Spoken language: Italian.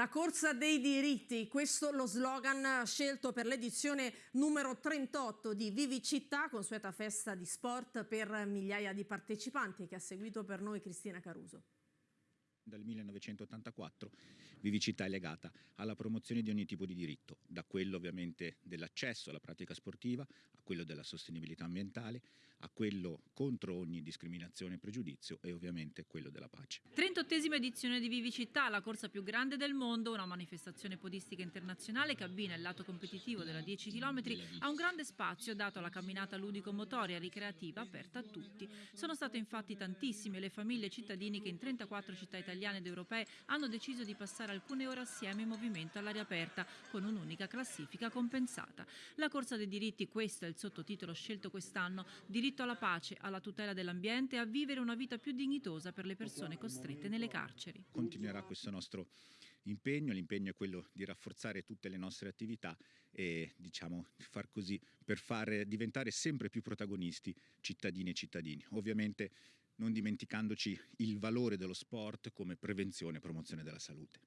La corsa dei diritti, questo lo slogan scelto per l'edizione numero 38 di Vivi Città, consueta festa di sport per migliaia di partecipanti che ha seguito per noi Cristina Caruso dal 1984 Vivicità è legata alla promozione di ogni tipo di diritto, da quello ovviamente dell'accesso alla pratica sportiva, a quello della sostenibilità ambientale, a quello contro ogni discriminazione e pregiudizio e ovviamente quello della pace. 38esima edizione di Vivicità, la corsa più grande del mondo, una manifestazione podistica internazionale che abbina il lato competitivo della 10 km a un grande spazio dato alla camminata ludico-motoria ricreativa aperta a tutti. Sono state infatti tantissime le famiglie e cittadini che in 34 città italiane italiane ed europee hanno deciso di passare alcune ore assieme in movimento all'aria aperta con un'unica classifica compensata. La corsa dei diritti, questo è il sottotitolo scelto quest'anno, diritto alla pace, alla tutela dell'ambiente e a vivere una vita più dignitosa per le persone costrette nelle carceri. Continuerà questo nostro impegno, l'impegno è quello di rafforzare tutte le nostre attività e diciamo far così per far diventare sempre più protagonisti cittadini e cittadini. Ovviamente non dimenticandoci il valore dello sport come prevenzione e promozione della salute.